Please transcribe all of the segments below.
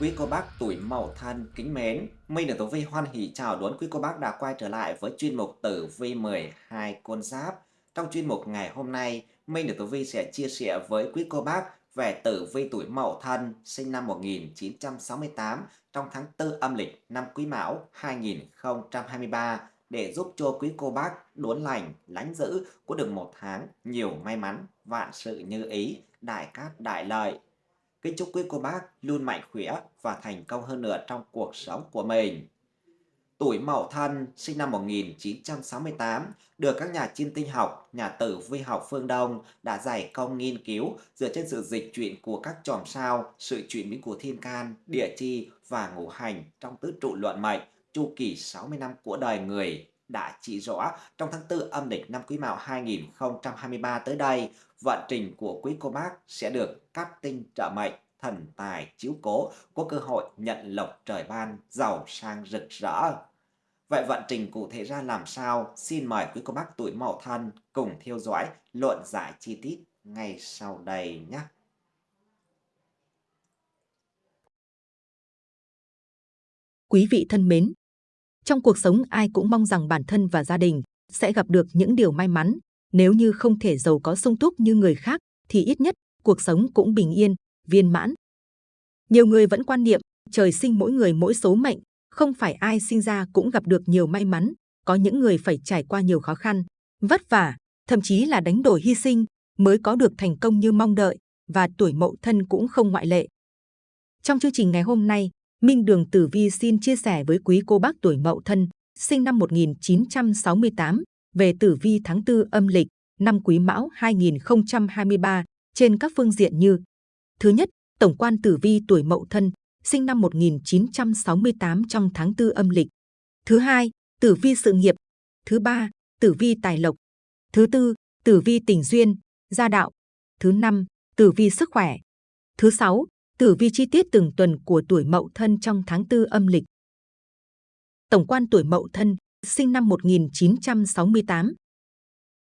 Quý cô bác tuổi Mậu Thân kính mến, Minh được Tử Vi hoan hỷ chào đón quý cô bác đã quay trở lại với chuyên mục Tử Vi 12 con giáp. Trong chuyên mục ngày hôm nay, Minh được Tử Vi sẽ chia sẻ với quý cô bác về tử vi tuổi Mậu Thân sinh năm 1968 trong tháng 4 âm lịch năm Quý Mão 2023 để giúp cho quý cô bác đốn lành, lánh giữ có được một tháng nhiều may mắn, vạn sự như ý, đại cát đại lợi. Kính chúc quý cô bác luôn mạnh khỏe và thành công hơn nữa trong cuộc sống của mình. Tuổi Mậu Thân sinh năm 1968 được các nhà chiêm tinh học, nhà tử vi học phương Đông đã giải công nghiên cứu dựa trên sự dịch chuyển của các chòm sao, sự chuyển biến của thiên can, địa chi và ngũ hành trong tứ trụ luận mệnh chu kỳ 60 năm của đời người đã chỉ rõ trong tháng 4 âm lịch năm Quý Mão 2023 tới đây, vận trình của quý cô bác sẽ được các tinh trợ mệnh, thần tài chiếu cố, có cơ hội nhận lộc trời ban, giàu sang rực rỡ. Vậy vận trình cụ thể ra làm sao? Xin mời quý cô bác tuổi Mậu Thân cùng theo dõi luận giải chi tiết ngay sau đây nhé. Quý vị thân mến, trong cuộc sống ai cũng mong rằng bản thân và gia đình sẽ gặp được những điều may mắn. Nếu như không thể giàu có sung túc như người khác, thì ít nhất cuộc sống cũng bình yên, viên mãn. Nhiều người vẫn quan niệm trời sinh mỗi người mỗi số mệnh, không phải ai sinh ra cũng gặp được nhiều may mắn. Có những người phải trải qua nhiều khó khăn, vất vả, thậm chí là đánh đổi hy sinh mới có được thành công như mong đợi, và tuổi mậu thân cũng không ngoại lệ. Trong chương trình ngày hôm nay, Minh Đường Tử Vi xin chia sẻ với quý cô bác tuổi Mậu Thân, sinh năm 1968, về tử vi tháng 4 âm lịch, năm Quý Mão 2023 trên các phương diện như Thứ nhất, tổng quan tử vi tuổi Mậu Thân, sinh năm 1968 trong tháng 4 âm lịch. Thứ hai, tử vi sự nghiệp. Thứ ba, tử vi tài lộc. Thứ tư, tử vi tình duyên, gia đạo. Thứ năm, tử vi sức khỏe. Thứ sáu, tử vi chi tiết từng tuần của tuổi Mậu Thân trong tháng 4 âm lịch. Tổng quan tuổi Mậu Thân, sinh năm 1968.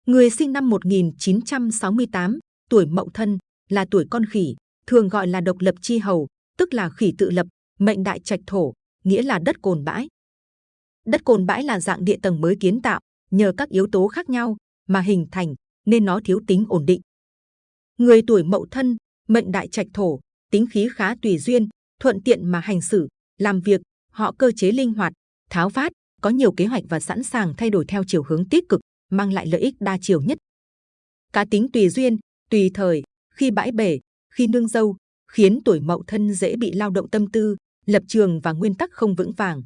Người sinh năm 1968, tuổi Mậu Thân, là tuổi con khỉ, thường gọi là độc lập chi hầu, tức là khỉ tự lập, mệnh đại trạch thổ, nghĩa là đất cồn bãi. Đất cồn bãi là dạng địa tầng mới kiến tạo, nhờ các yếu tố khác nhau mà hình thành, nên nó thiếu tính ổn định. Người tuổi Mậu Thân, mệnh đại trạch thổ, tính khí khá tùy duyên, thuận tiện mà hành xử, làm việc, họ cơ chế linh hoạt, tháo phát, có nhiều kế hoạch và sẵn sàng thay đổi theo chiều hướng tích cực, mang lại lợi ích đa chiều nhất. Cá tính tùy duyên, tùy thời, khi bãi bể, khi nương dâu, khiến tuổi mậu thân dễ bị lao động tâm tư, lập trường và nguyên tắc không vững vàng.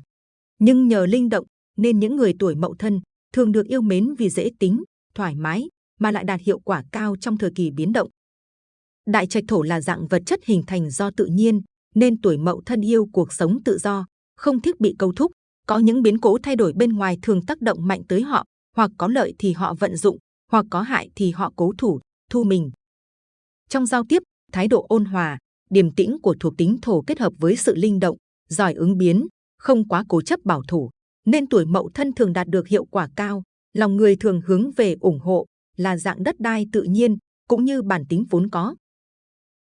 Nhưng nhờ linh động, nên những người tuổi mậu thân thường được yêu mến vì dễ tính, thoải mái, mà lại đạt hiệu quả cao trong thời kỳ biến động. Đại trạch thổ là dạng vật chất hình thành do tự nhiên, nên tuổi mậu thân yêu cuộc sống tự do, không thích bị câu thúc. Có những biến cố thay đổi bên ngoài thường tác động mạnh tới họ, hoặc có lợi thì họ vận dụng, hoặc có hại thì họ cố thủ, thu mình. Trong giao tiếp, thái độ ôn hòa, điềm tĩnh của thuộc tính thổ kết hợp với sự linh động, giỏi ứng biến, không quá cố chấp bảo thủ, nên tuổi mậu thân thường đạt được hiệu quả cao. Lòng người thường hướng về ủng hộ là dạng đất đai tự nhiên cũng như bản tính vốn có.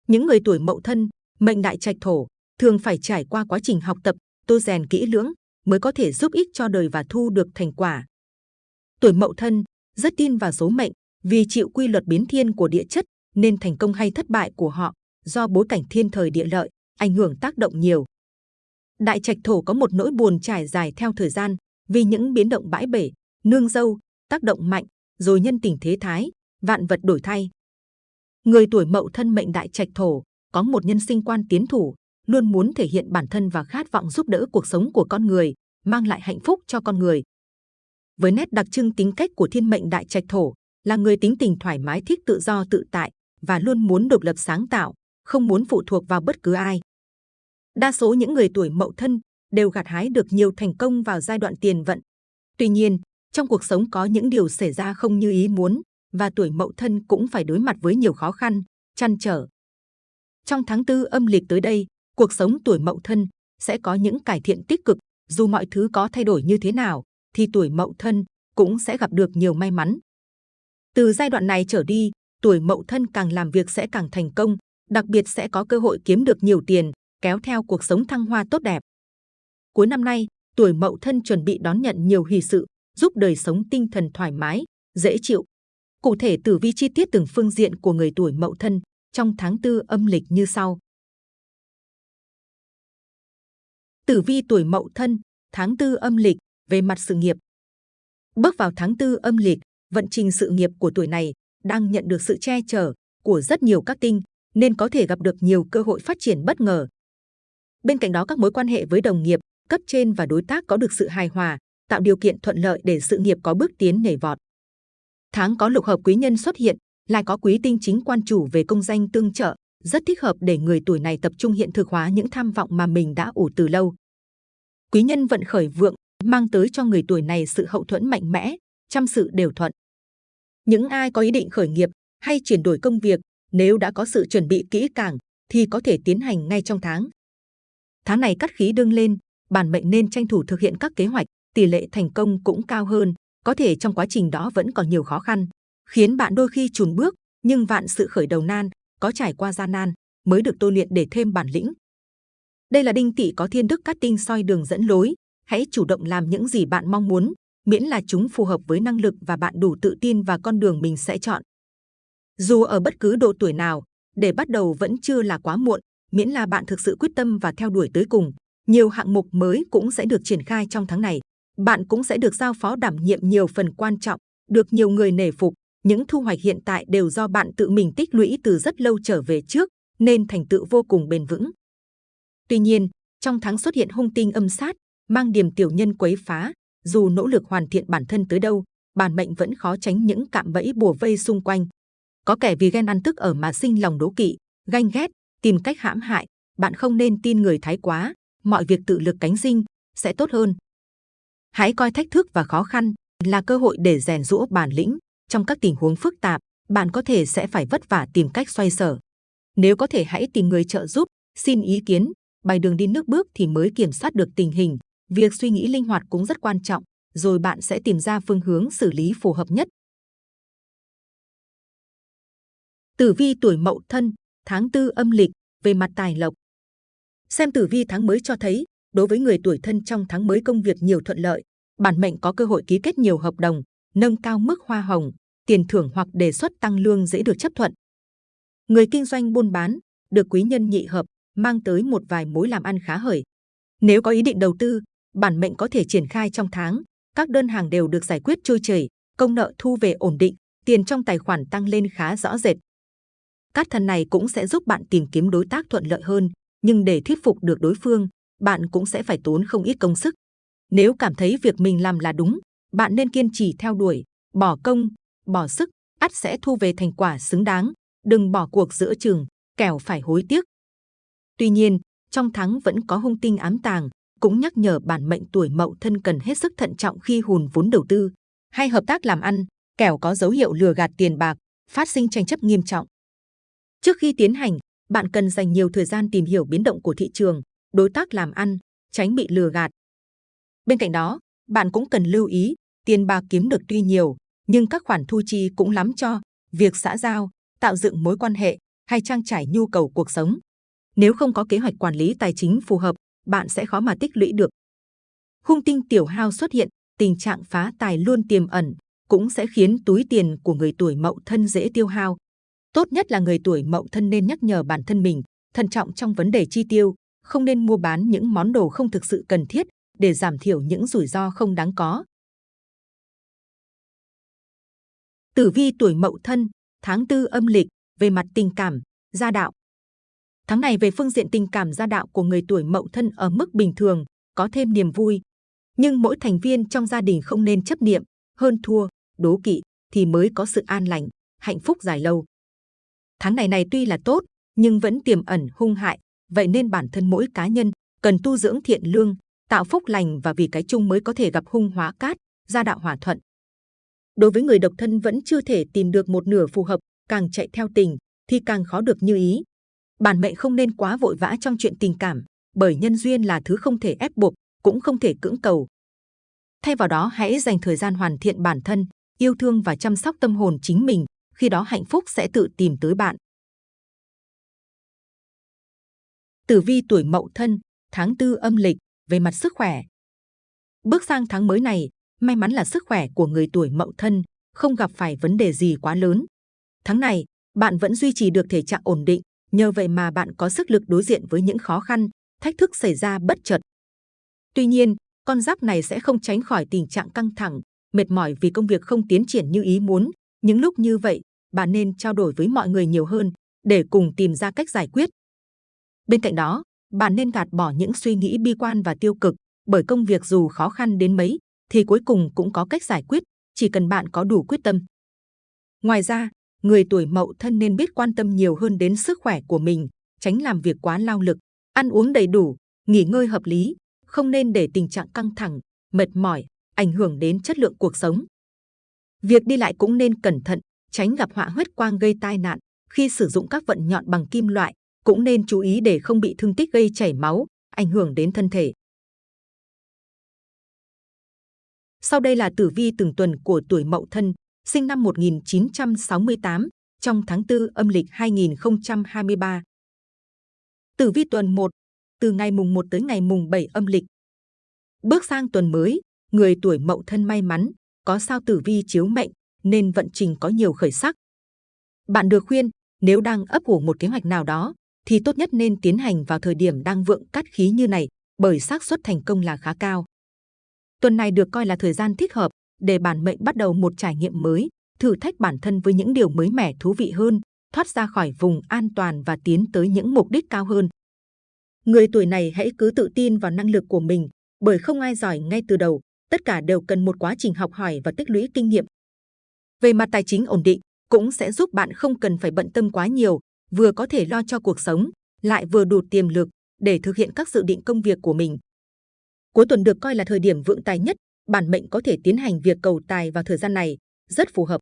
Những người tuổi mậu thân, mệnh đại trạch thổ, thường phải trải qua quá trình học tập, tô rèn kỹ lưỡng mới có thể giúp ích cho đời và thu được thành quả. Tuổi mậu thân rất tin vào số mệnh, vì chịu quy luật biến thiên của địa chất nên thành công hay thất bại của họ do bối cảnh thiên thời địa lợi ảnh hưởng tác động nhiều. Đại trạch thổ có một nỗi buồn trải dài theo thời gian vì những biến động bãi bể, nương dâu, tác động mạnh, rồi nhân tình thế thái, vạn vật đổi thay. Người tuổi mậu thân mệnh đại trạch thổ có một nhân sinh quan tiến thủ, luôn muốn thể hiện bản thân và khát vọng giúp đỡ cuộc sống của con người, mang lại hạnh phúc cho con người. Với nét đặc trưng tính cách của thiên mệnh đại trạch thổ là người tính tình thoải mái thích tự do tự tại và luôn muốn độc lập sáng tạo, không muốn phụ thuộc vào bất cứ ai. Đa số những người tuổi mậu thân đều gặt hái được nhiều thành công vào giai đoạn tiền vận. Tuy nhiên, trong cuộc sống có những điều xảy ra không như ý muốn, và tuổi mậu thân cũng phải đối mặt với nhiều khó khăn, chăn trở. Trong tháng tư âm lịch tới đây, cuộc sống tuổi mậu thân sẽ có những cải thiện tích cực, dù mọi thứ có thay đổi như thế nào, thì tuổi mậu thân cũng sẽ gặp được nhiều may mắn. Từ giai đoạn này trở đi, tuổi mậu thân càng làm việc sẽ càng thành công, đặc biệt sẽ có cơ hội kiếm được nhiều tiền, kéo theo cuộc sống thăng hoa tốt đẹp. Cuối năm nay, tuổi Mậu Thân chuẩn bị đón nhận nhiều hỷ sự, giúp đời sống tinh thần thoải mái, dễ chịu. Cụ thể tử vi chi tiết từng phương diện của người tuổi Mậu Thân trong tháng tư âm lịch như sau. Tử vi tuổi Mậu Thân, tháng tư âm lịch về mặt sự nghiệp. Bước vào tháng tư âm lịch, vận trình sự nghiệp của tuổi này đang nhận được sự che chở của rất nhiều các tinh, nên có thể gặp được nhiều cơ hội phát triển bất ngờ. Bên cạnh đó các mối quan hệ với đồng nghiệp, cấp trên và đối tác có được sự hài hòa, tạo điều kiện thuận lợi để sự nghiệp có bước tiến nhảy vọt. Tháng có lục hợp quý nhân xuất hiện, lại có quý tinh chính quan chủ về công danh tương trợ, rất thích hợp để người tuổi này tập trung hiện thực hóa những tham vọng mà mình đã ủ từ lâu. Quý nhân vận khởi vượng, mang tới cho người tuổi này sự hậu thuẫn mạnh mẽ, trăm sự đều thuận. Những ai có ý định khởi nghiệp hay chuyển đổi công việc, nếu đã có sự chuẩn bị kỹ càng, thì có thể tiến hành ngay trong tháng. Tháng này cắt khí đương lên, bản mệnh nên tranh thủ thực hiện các kế hoạch, tỷ lệ thành công cũng cao hơn. Có thể trong quá trình đó vẫn còn nhiều khó khăn, khiến bạn đôi khi chùn bước, nhưng vạn sự khởi đầu nan, có trải qua gian nan mới được tôi luyện để thêm bản lĩnh. Đây là đinh tỵ có thiên đức cát tinh soi đường dẫn lối, hãy chủ động làm những gì bạn mong muốn, miễn là chúng phù hợp với năng lực và bạn đủ tự tin và con đường mình sẽ chọn. Dù ở bất cứ độ tuổi nào, để bắt đầu vẫn chưa là quá muộn, miễn là bạn thực sự quyết tâm và theo đuổi tới cùng. Nhiều hạng mục mới cũng sẽ được triển khai trong tháng này. Bạn cũng sẽ được giao phó đảm nhiệm nhiều phần quan trọng, được nhiều người nể phục. Những thu hoạch hiện tại đều do bạn tự mình tích lũy từ rất lâu trở về trước, nên thành tựu vô cùng bền vững. Tuy nhiên, trong tháng xuất hiện hung tinh âm sát, mang điểm tiểu nhân quấy phá, dù nỗ lực hoàn thiện bản thân tới đâu, bản mệnh vẫn khó tránh những cạm bẫy bùa vây xung quanh. Có kẻ vì ghen ăn tức ở mà sinh lòng đố kỵ, ganh ghét, tìm cách hãm hại. Bạn không nên tin người thái quá, mọi việc tự lực cánh sinh sẽ tốt hơn. Hãy coi thách thức và khó khăn là cơ hội để rèn rũa bản lĩnh. Trong các tình huống phức tạp, bạn có thể sẽ phải vất vả tìm cách xoay sở. Nếu có thể hãy tìm người trợ giúp, xin ý kiến, bài đường đi nước bước thì mới kiểm soát được tình hình. Việc suy nghĩ linh hoạt cũng rất quan trọng, rồi bạn sẽ tìm ra phương hướng xử lý phù hợp nhất. Tử vi tuổi Mậu Thân, tháng tư âm lịch, về mặt tài lộc. Xem tử vi tháng mới cho thấy, đối với người tuổi thân trong tháng mới công việc nhiều thuận lợi, bản mệnh có cơ hội ký kết nhiều hợp đồng, nâng cao mức hoa hồng, tiền thưởng hoặc đề xuất tăng lương dễ được chấp thuận. Người kinh doanh buôn bán, được quý nhân nhị hợp, mang tới một vài mối làm ăn khá hởi. Nếu có ý định đầu tư, bản mệnh có thể triển khai trong tháng, các đơn hàng đều được giải quyết trôi chảy, công nợ thu về ổn định, tiền trong tài khoản tăng lên khá rõ rệt. Cát thần này cũng sẽ giúp bạn tìm kiếm đối tác thuận lợi hơn, nhưng để thuyết phục được đối phương, bạn cũng sẽ phải tốn không ít công sức. Nếu cảm thấy việc mình làm là đúng, bạn nên kiên trì theo đuổi, bỏ công, bỏ sức, ắt sẽ thu về thành quả xứng đáng. Đừng bỏ cuộc giữa chừng, kẻo phải hối tiếc. Tuy nhiên, trong tháng vẫn có hung tinh ám tàng, cũng nhắc nhở bản mệnh tuổi mậu thân cần hết sức thận trọng khi hùn vốn đầu tư hay hợp tác làm ăn, kẻo có dấu hiệu lừa gạt tiền bạc, phát sinh tranh chấp nghiêm trọng. Trước khi tiến hành, bạn cần dành nhiều thời gian tìm hiểu biến động của thị trường, đối tác làm ăn, tránh bị lừa gạt. Bên cạnh đó, bạn cũng cần lưu ý, tiền bạc kiếm được tuy nhiều, nhưng các khoản thu chi cũng lắm cho việc xã giao, tạo dựng mối quan hệ hay trang trải nhu cầu cuộc sống. Nếu không có kế hoạch quản lý tài chính phù hợp, bạn sẽ khó mà tích lũy được. Hung tinh tiểu hao xuất hiện, tình trạng phá tài luôn tiềm ẩn, cũng sẽ khiến túi tiền của người tuổi mậu thân dễ tiêu hao. Tốt nhất là người tuổi mậu thân nên nhắc nhở bản thân mình, thận trọng trong vấn đề chi tiêu, không nên mua bán những món đồ không thực sự cần thiết để giảm thiểu những rủi ro không đáng có. Tử vi tuổi mậu thân, tháng tư âm lịch, về mặt tình cảm, gia đạo. Tháng này về phương diện tình cảm gia đạo của người tuổi mậu thân ở mức bình thường, có thêm niềm vui. Nhưng mỗi thành viên trong gia đình không nên chấp niệm, hơn thua, đố kỵ thì mới có sự an lành, hạnh phúc dài lâu. Tháng này này tuy là tốt, nhưng vẫn tiềm ẩn hung hại, vậy nên bản thân mỗi cá nhân cần tu dưỡng thiện lương, tạo phúc lành và vì cái chung mới có thể gặp hung hóa cát, gia đạo hòa thuận. Đối với người độc thân vẫn chưa thể tìm được một nửa phù hợp, càng chạy theo tình thì càng khó được như ý. Bản mệnh không nên quá vội vã trong chuyện tình cảm, bởi nhân duyên là thứ không thể ép buộc, cũng không thể cưỡng cầu. Thay vào đó hãy dành thời gian hoàn thiện bản thân, yêu thương và chăm sóc tâm hồn chính mình, khi đó hạnh phúc sẽ tự tìm tới bạn. Tử vi tuổi Mậu Thân, tháng tư âm lịch, về mặt sức khỏe. Bước sang tháng mới này, may mắn là sức khỏe của người tuổi Mậu Thân không gặp phải vấn đề gì quá lớn. Tháng này, bạn vẫn duy trì được thể trạng ổn định, nhờ vậy mà bạn có sức lực đối diện với những khó khăn, thách thức xảy ra bất chợt. Tuy nhiên, con giáp này sẽ không tránh khỏi tình trạng căng thẳng, mệt mỏi vì công việc không tiến triển như ý muốn. Những lúc như vậy, bạn nên trao đổi với mọi người nhiều hơn để cùng tìm ra cách giải quyết. Bên cạnh đó, bạn nên gạt bỏ những suy nghĩ bi quan và tiêu cực, bởi công việc dù khó khăn đến mấy, thì cuối cùng cũng có cách giải quyết, chỉ cần bạn có đủ quyết tâm. Ngoài ra, người tuổi mậu thân nên biết quan tâm nhiều hơn đến sức khỏe của mình, tránh làm việc quá lao lực, ăn uống đầy đủ, nghỉ ngơi hợp lý, không nên để tình trạng căng thẳng, mệt mỏi, ảnh hưởng đến chất lượng cuộc sống. Việc đi lại cũng nên cẩn thận, tránh gặp họa huyết quang gây tai nạn. Khi sử dụng các vận nhọn bằng kim loại, cũng nên chú ý để không bị thương tích gây chảy máu, ảnh hưởng đến thân thể. Sau đây là tử vi từng tuần của tuổi Mậu Thân, sinh năm 1968, trong tháng 4 âm lịch 2023. Tử vi tuần 1, từ ngày mùng 1 tới ngày mùng 7 âm lịch. Bước sang tuần mới, người tuổi Mậu Thân may mắn, có sao tử vi chiếu mệnh, nên vận trình có nhiều khởi sắc. Bạn được khuyên, nếu đang ấp ủ một kế hoạch nào đó, thì tốt nhất nên tiến hành vào thời điểm đang vượng cát khí như này, bởi xác suất thành công là khá cao. Tuần này được coi là thời gian thích hợp để bản mệnh bắt đầu một trải nghiệm mới, thử thách bản thân với những điều mới mẻ thú vị hơn, thoát ra khỏi vùng an toàn và tiến tới những mục đích cao hơn. Người tuổi này hãy cứ tự tin vào năng lực của mình, bởi không ai giỏi ngay từ đầu, tất cả đều cần một quá trình học hỏi và tích lũy kinh nghiệm. Về mặt tài chính ổn định, cũng sẽ giúp bạn không cần phải bận tâm quá nhiều, vừa có thể lo cho cuộc sống, lại vừa đủ tiềm lực để thực hiện các dự định công việc của mình. Cuối tuần được coi là thời điểm vượng tài nhất, bản mệnh có thể tiến hành việc cầu tài vào thời gian này, rất phù hợp.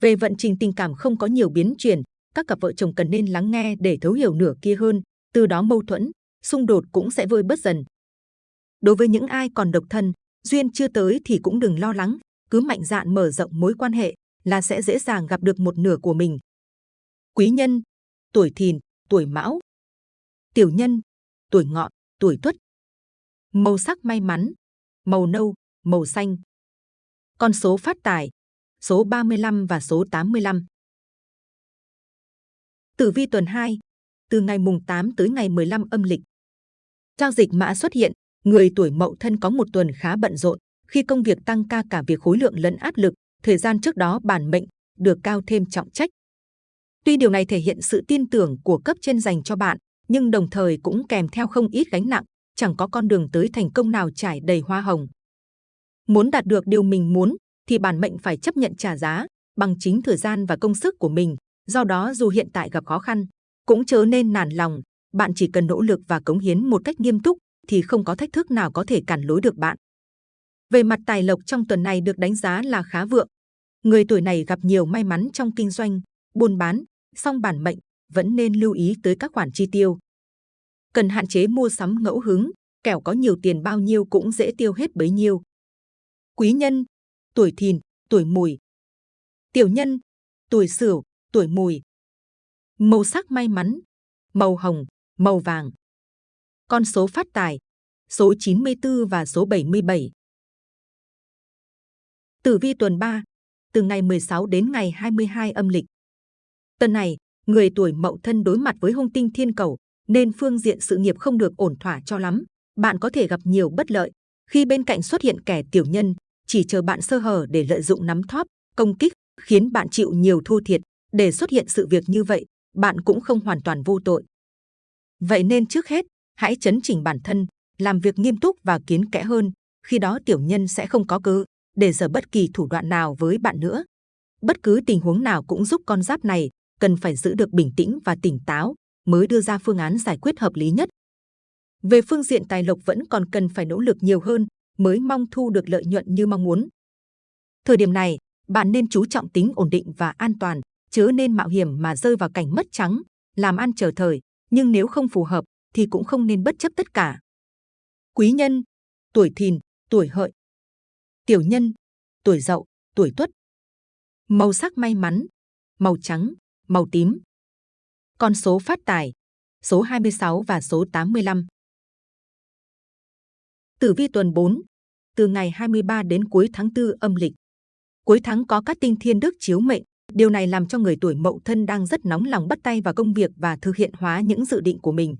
Về vận trình tình cảm không có nhiều biến chuyển, các cặp vợ chồng cần nên lắng nghe để thấu hiểu nửa kia hơn, từ đó mâu thuẫn, xung đột cũng sẽ vơi bớt dần. Đối với những ai còn độc thân, duyên chưa tới thì cũng đừng lo lắng, cứ mạnh dạn mở rộng mối quan hệ là sẽ dễ dàng gặp được một nửa của mình. Quý nhân, tuổi thìn, tuổi mão. Tiểu nhân, tuổi ngọ, tuổi tuất. Màu sắc may mắn, màu nâu, màu xanh. Con số phát tài, số 35 và số 85. Tử vi tuần 2, từ ngày mùng 8 tới ngày 15 âm lịch. Giao dịch mã xuất hiện, người tuổi mậu thân có một tuần khá bận rộn, khi công việc tăng ca cả việc khối lượng lẫn áp lực, thời gian trước đó bản mệnh được cao thêm trọng trách. Tuy điều này thể hiện sự tin tưởng của cấp trên dành cho bạn, nhưng đồng thời cũng kèm theo không ít gánh nặng, chẳng có con đường tới thành công nào trải đầy hoa hồng. Muốn đạt được điều mình muốn, thì bản mệnh phải chấp nhận trả giá bằng chính thời gian và công sức của mình. Do đó dù hiện tại gặp khó khăn, cũng chớ nên nản lòng. Bạn chỉ cần nỗ lực và cống hiến một cách nghiêm túc, thì không có thách thức nào có thể cản lối được bạn. Về mặt tài lộc trong tuần này được đánh giá là khá vượng. Người tuổi này gặp nhiều may mắn trong kinh doanh, buôn bán, song bản mệnh vẫn nên lưu ý tới các khoản chi tiêu. Cần hạn chế mua sắm ngẫu hứng, kẻo có nhiều tiền bao nhiêu cũng dễ tiêu hết bấy nhiêu. Quý nhân, tuổi thìn, tuổi mùi. Tiểu nhân, tuổi sửu, tuổi mùi. Màu sắc may mắn, màu hồng, màu vàng. Con số phát tài, số 94 và số 77. Tử vi tuần 3, từ ngày 16 đến ngày 22 âm lịch. Tuần này, người tuổi mậu thân đối mặt với hung tinh thiên cầu, nên phương diện sự nghiệp không được ổn thỏa cho lắm. Bạn có thể gặp nhiều bất lợi. Khi bên cạnh xuất hiện kẻ tiểu nhân, chỉ chờ bạn sơ hở để lợi dụng nắm thóp, công kích, khiến bạn chịu nhiều thua thiệt. Để xuất hiện sự việc như vậy, bạn cũng không hoàn toàn vô tội. Vậy nên trước hết, hãy chấn chỉnh bản thân, làm việc nghiêm túc và kiến kẽ hơn. Khi đó tiểu nhân sẽ không có cơ để giở bất kỳ thủ đoạn nào với bạn nữa. Bất cứ tình huống nào cũng giúp con giáp này cần phải giữ được bình tĩnh và tỉnh táo mới đưa ra phương án giải quyết hợp lý nhất. Về phương diện tài lộc vẫn còn cần phải nỗ lực nhiều hơn mới mong thu được lợi nhuận như mong muốn. Thời điểm này, bạn nên chú trọng tính ổn định và an toàn, chớ nên mạo hiểm mà rơi vào cảnh mất trắng, làm ăn chờ thời, nhưng nếu không phù hợp thì cũng không nên bất chấp tất cả. Quý nhân, tuổi thìn, tuổi hợi, tiểu nhân, tuổi dậu, tuổi tuất. Màu sắc may mắn, màu trắng, màu tím. Con số phát tài, số 26 và số 85. Tử vi tuần 4, từ ngày 23 đến cuối tháng 4 âm lịch. Cuối tháng có các tinh thiên đức chiếu mệnh, điều này làm cho người tuổi Mậu Thân đang rất nóng lòng bắt tay vào công việc và thực hiện hóa những dự định của mình.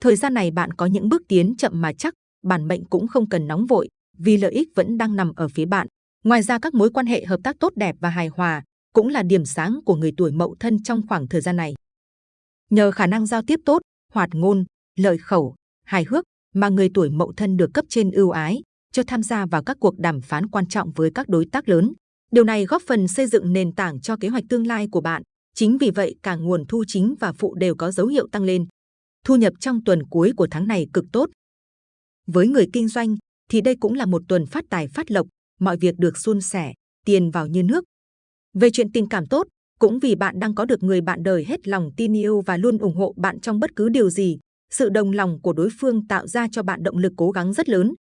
Thời gian này bạn có những bước tiến chậm mà chắc, bản mệnh cũng không cần nóng vội, vì lợi ích vẫn đang nằm ở phía bạn. Ngoài ra các mối quan hệ hợp tác tốt đẹp và hài hòa cũng là điểm sáng của người tuổi Mậu Thân trong khoảng thời gian này. Nhờ khả năng giao tiếp tốt, hoạt ngôn, lợi khẩu, hài hước mà người tuổi Mậu Thân được cấp trên ưu ái cho tham gia vào các cuộc đàm phán quan trọng với các đối tác lớn. Điều này góp phần xây dựng nền tảng cho kế hoạch tương lai của bạn. Chính vì vậy, cả nguồn thu chính và phụ đều có dấu hiệu tăng lên. Thu nhập trong tuần cuối của tháng này cực tốt. Với người kinh doanh thì đây cũng là một tuần phát tài phát lộc, mọi việc được suôn sẻ, tiền vào như nước. Về chuyện tình cảm tốt, cũng vì bạn đang có được người bạn đời hết lòng tin yêu và luôn ủng hộ bạn trong bất cứ điều gì, sự đồng lòng của đối phương tạo ra cho bạn động lực cố gắng rất lớn.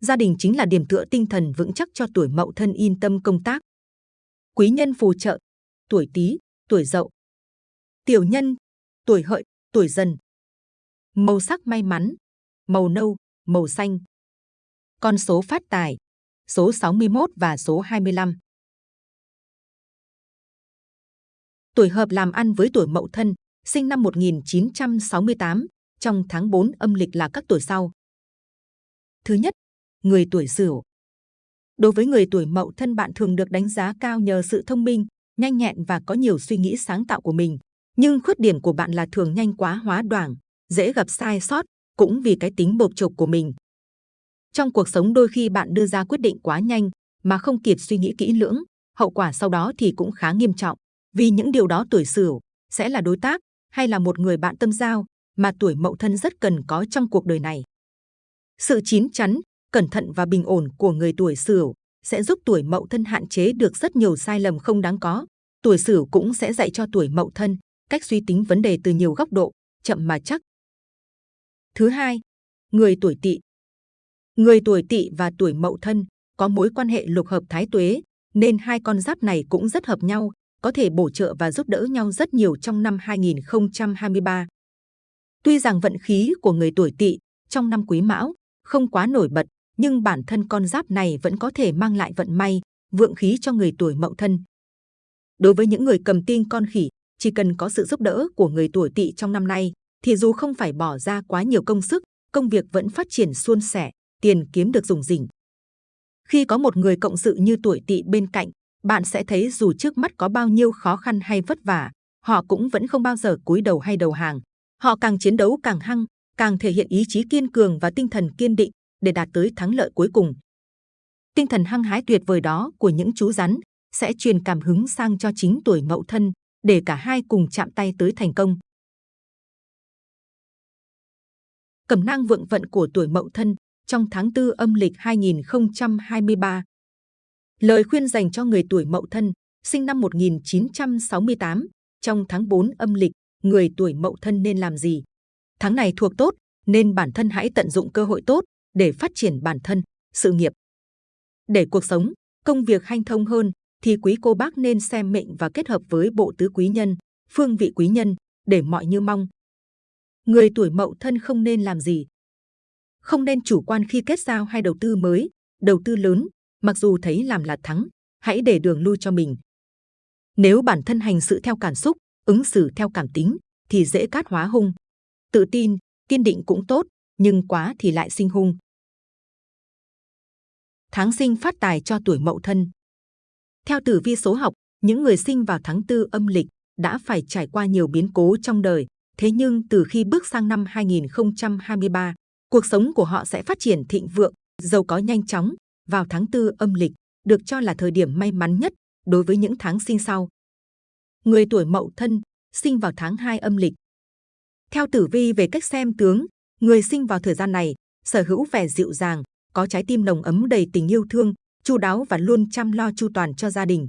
Gia đình chính là điểm tựa tinh thần vững chắc cho tuổi Mậu Thân yên tâm công tác. Quý nhân phù trợ, tuổi Tý, tuổi Dậu. Tiểu nhân, tuổi Hợi, tuổi Dần. Màu sắc may mắn, màu nâu, màu xanh. Con số phát tài, số 61 và số 25. Tuổi hợp làm ăn với tuổi Mậu Thân, sinh năm 1968, trong tháng 4 âm lịch là các tuổi sau. Thứ nhất, người tuổi Sửu. Đối với người tuổi Mậu Thân bạn thường được đánh giá cao nhờ sự thông minh, nhanh nhẹn và có nhiều suy nghĩ sáng tạo của mình. Nhưng khuyết điểm của bạn là thường nhanh quá hóa đoảng, dễ gặp sai sót, cũng vì cái tính bộc chộp của mình. Trong cuộc sống đôi khi bạn đưa ra quyết định quá nhanh mà không kịp suy nghĩ kỹ lưỡng, hậu quả sau đó thì cũng khá nghiêm trọng. Vì những điều đó tuổi Sửu sẽ là đối tác hay là một người bạn tâm giao mà tuổi Mậu Thân rất cần có trong cuộc đời này. Sự chín chắn, cẩn thận và bình ổn của người tuổi Sửu sẽ giúp tuổi Mậu Thân hạn chế được rất nhiều sai lầm không đáng có. Tuổi Sửu cũng sẽ dạy cho tuổi Mậu Thân cách suy tính vấn đề từ nhiều góc độ, chậm mà chắc. Thứ hai, người tuổi Tỵ. Người tuổi Tỵ và tuổi Mậu Thân có mối quan hệ lục hợp thái tuế, nên hai con giáp này cũng rất hợp nhau, có thể bổ trợ và giúp đỡ nhau rất nhiều trong năm 2023. Tuy rằng vận khí của người tuổi Tỵ trong năm Quý Mão không quá nổi bật, nhưng bản thân con giáp này vẫn có thể mang lại vận may, vượng khí cho người tuổi Mậu Thân. Đối với những người cầm tinh con khỉ, chỉ cần có sự giúp đỡ của người tuổi Tỵ trong năm nay, thì dù không phải bỏ ra quá nhiều công sức, công việc vẫn phát triển suôn sẻ, tiền kiếm được dùng rỉnh. Khi có một người cộng sự như tuổi Tỵ bên cạnh, bạn sẽ thấy dù trước mắt có bao nhiêu khó khăn hay vất vả, họ cũng vẫn không bao giờ cúi đầu hay đầu hàng. Họ càng chiến đấu càng hăng, càng thể hiện ý chí kiên cường và tinh thần kiên định để đạt tới thắng lợi cuối cùng. Tinh thần hăng hái tuyệt vời đó của những chú rắn sẽ truyền cảm hứng sang cho chính tuổi mậu thân để cả hai cùng chạm tay tới thành công. Cẩm nang vượng vận của tuổi mậu thân trong tháng 4 âm lịch 2023 Lời khuyên dành cho người tuổi Mậu Thân, sinh năm 1968, trong tháng 4 âm lịch, người tuổi Mậu Thân nên làm gì? Tháng này thuộc tốt, nên bản thân hãy tận dụng cơ hội tốt để phát triển bản thân, sự nghiệp. Để cuộc sống, công việc hanh thông hơn, thì quý cô bác nên xem mệnh và kết hợp với bộ tứ quý nhân, phương vị quý nhân, để mọi như mong. Người tuổi Mậu Thân không nên làm gì? Không nên chủ quan khi kết giao hay đầu tư mới, đầu tư lớn, mặc dù thấy làm là thắng, hãy để đường lui cho mình. Nếu bản thân hành sự theo cảm xúc, ứng xử theo cảm tính, thì dễ cát hóa hung. Tự tin, kiên định cũng tốt, nhưng quá thì lại sinh hung. Tháng sinh phát tài cho tuổi mậu thân. Theo tử vi số học, những người sinh vào tháng tư âm lịch đã phải trải qua nhiều biến cố trong đời. Thế nhưng từ khi bước sang năm 2023, cuộc sống của họ sẽ phát triển thịnh vượng, giàu có nhanh chóng, vào tháng tư âm lịch được cho là thời điểm may mắn nhất đối với những tháng sinh sau. Người tuổi Mậu Thân sinh vào tháng 2 âm lịch. Theo tử vi về cách xem tướng, người sinh vào thời gian này sở hữu vẻ dịu dàng, có trái tim nồng ấm đầy tình yêu thương, chu đáo và luôn chăm lo chu toàn cho gia đình.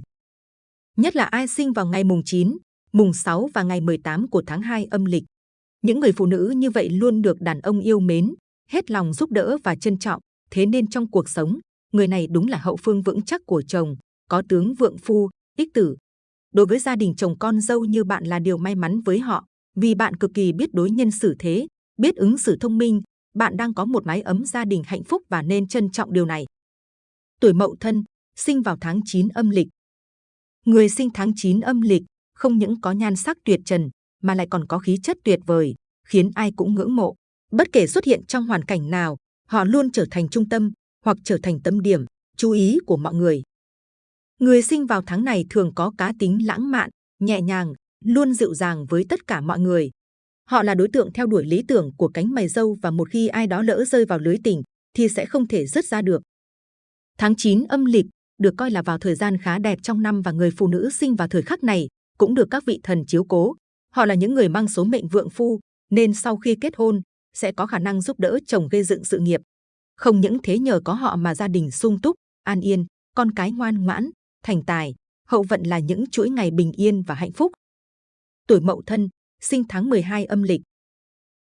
Nhất là ai sinh vào ngày mùng 9, mùng 6 và ngày 18 của tháng 2 âm lịch. Những người phụ nữ như vậy luôn được đàn ông yêu mến, hết lòng giúp đỡ và trân trọng, thế nên trong cuộc sống, người này đúng là hậu phương vững chắc của chồng, có tướng vượng phu, ích tử. Đối với gia đình chồng con dâu như bạn là điều may mắn với họ, Vì bạn cực kỳ biết đối nhân xử thế, biết ứng xử thông minh, bạn đang có một mái ấm gia đình hạnh phúc và nên trân trọng điều này. Tuổi Mậu Thân, sinh vào tháng 9 âm lịch. Người sinh tháng 9 âm lịch không những có nhan sắc tuyệt trần mà lại còn có khí chất tuyệt vời, khiến ai cũng ngưỡng mộ. Bất kể xuất hiện trong hoàn cảnh nào, họ luôn trở thành trung tâm hoặc trở thành tâm điểm, chú ý của mọi người. Người sinh vào tháng này thường có cá tính lãng mạn, nhẹ nhàng, luôn dịu dàng với tất cả mọi người. Họ là đối tượng theo đuổi lý tưởng của cánh mày dâu và một khi ai đó lỡ rơi vào lưới tình thì sẽ không thể dứt ra được. Tháng 9 âm lịch được coi là vào thời gian khá đẹp trong năm và người phụ nữ sinh vào thời khắc này cũng được các vị thần chiếu cố. Họ là những người mang số mệnh vượng phu nên sau khi kết hôn sẽ có khả năng giúp đỡ chồng gây dựng sự nghiệp. Không những thế nhờ có họ mà gia đình sung túc, an yên, con cái ngoan ngoãn, thành tài, hậu vận là những chuỗi ngày bình yên và hạnh phúc. Tuổi Mậu Thân, sinh tháng 12 âm lịch.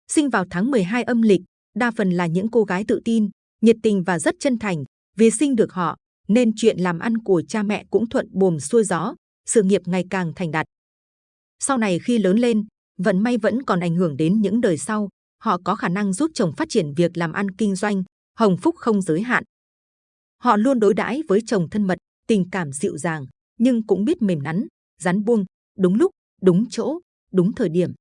Sinh vào tháng 12 âm lịch, đa phần là những cô gái tự tin, nhiệt tình và rất chân thành. Vì sinh được họ, nên chuyện làm ăn của cha mẹ cũng thuận buồm xuôi gió, sự nghiệp ngày càng thành đạt. Sau này khi lớn lên, vận may vẫn còn ảnh hưởng đến những đời sau. Họ có khả năng giúp chồng phát triển việc làm ăn kinh doanh, hồng phúc không giới hạn. Họ luôn đối đãi với chồng thân mật, tình cảm dịu dàng, nhưng cũng biết mềm nắn, rắn buông, đúng lúc, đúng chỗ, đúng thời điểm.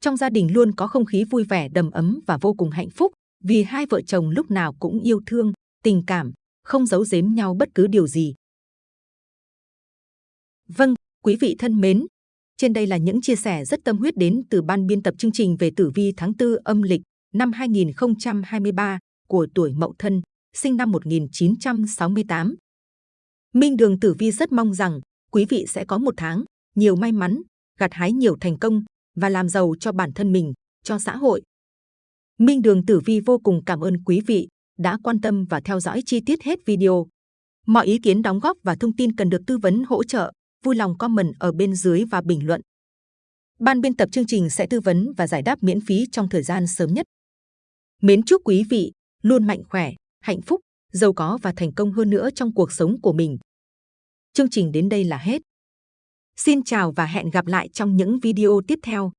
Trong gia đình luôn có không khí vui vẻ đầm ấm và vô cùng hạnh phúc vì hai vợ chồng lúc nào cũng yêu thương, tình cảm, không giấu giếm nhau bất cứ điều gì. Vâng, quý vị thân mến, trên đây là những chia sẻ rất tâm huyết đến từ ban biên tập chương trình về tử vi tháng 4 âm lịch năm 2023 của tuổi Mậu Thân, sinh năm 1968. Minh Đường Tử Vi rất mong rằng quý vị sẽ có một tháng nhiều may mắn, gặt hái nhiều thành công và làm giàu cho bản thân mình, cho xã hội. Minh Đường Tử Vi vô cùng cảm ơn quý vị đã quan tâm và theo dõi chi tiết hết video. Mọi ý kiến đóng góp và thông tin cần được tư vấn hỗ trợ, vui lòng comment ở bên dưới và bình luận. Ban biên tập chương trình sẽ tư vấn và giải đáp miễn phí trong thời gian sớm nhất. Mến chúc quý vị luôn mạnh khỏe, hạnh phúc, giàu có và thành công hơn nữa trong cuộc sống của mình. Chương trình đến đây là hết. Xin chào và hẹn gặp lại trong những video tiếp theo.